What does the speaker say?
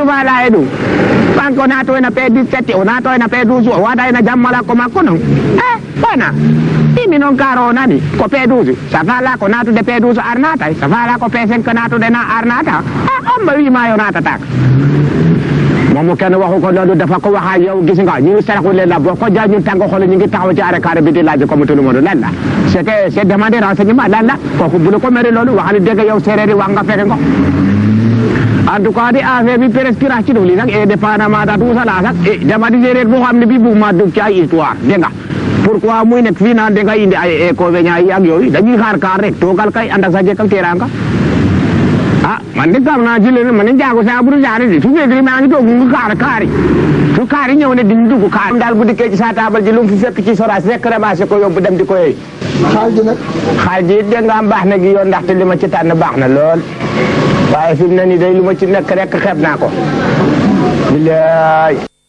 andu ma la edu banko na to na pe 17 o na to na pe 12 o wada na jammala ko makko non eh bana imi non karo nani ko pe 12 sa fala ko na to de pe 12 arnata sa fala ko 5 na to de na arnata ah on ba wi ma yo nata tak moom kenn waxu ko loolu dafa ko waxa yow gis nga ñu ngi saraxu leen la boo ko jaay ñu ngi taxaw ci carré bi di laaj comme tout le monde lan la c'est que c'est demander renseignement lan la kooku bu ko mere loolu waxal dëgg yow séeréer yi wax nga fekk nga en tout cas di affaire bi rax ci li nag et dépendamment da tout ça la sax et dama di séeréer boo xam ne bi bu ma dugg ci ay histoire dégg nga pourquoi muy nekk fii naan da nga indi ay inconvénients yi ak yooyu dañuy xaar kaar rek toogal kay ànd ak sa jëkkal teraanga ah man de kam naa ci leen man de jaago saa buru jaare di su fekkee maa ngi toog mu kaar kaari su kaari ñëw ne diñ dugg kaar daal bu dikkee ci sa taabal ji lu mu fi fekk ci soraas rek ramassé ko yóbbu dem di ko yooyu xaal ji nag xaal ji dégg nga am baax na gi yoon ndaxte li ma ci tànn baax na lool waaye fi mu ne nii day lu ma ci nekk rek xeeb naa ko bilaay